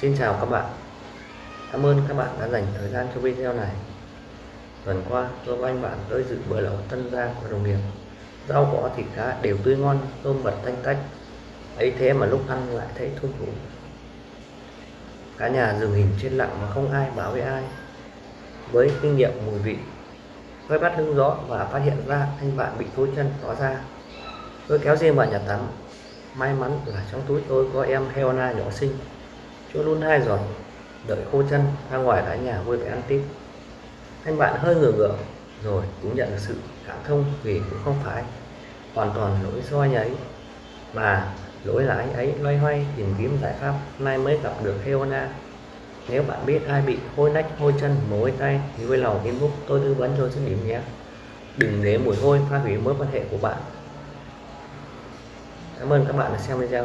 Xin chào các bạn. Cảm ơn các bạn đã dành thời gian cho video này. Tuần qua tôi và anh bạn tới dự bữa lẩu tân gia của đồng nghiệp. Rau cỏ thịt cá đều tươi ngon, tôm bật tanh tách. Ấy thế mà lúc ăn lại thấy thôn thủ Cả nhà dừng hình trên lặng mà không ai bảo với ai. Với kinh nghiệm mùi vị Tôi bắt hứng gió và phát hiện ra anh bạn bị thối chân tỏ ra. Tôi kéo riêng vào nhà tắm. May mắn là trong túi tôi có em Helena nhỏ xinh. Chỗ luôn hai giọt Đợi khô chân ra ngoài cả nhà vui vẻ ăn tiếp. Anh bạn hơi ngửa ngửa Rồi cũng nhận được sự cảm thông Vì cũng không phải hoàn toàn lỗi do anh ấy Mà lỗi là anh ấy loay hoay tìm kiếm giải pháp. Nay mới gặp được heona. Nếu bạn biết ai bị hôi nách, hôi chân, mối tay Thì vui lòng inbox tôi tư vấn cho dứt điểm nhé. Đừng để mùi hôi phá hủy mối quan hệ của bạn. Cảm ơn các bạn đã xem video.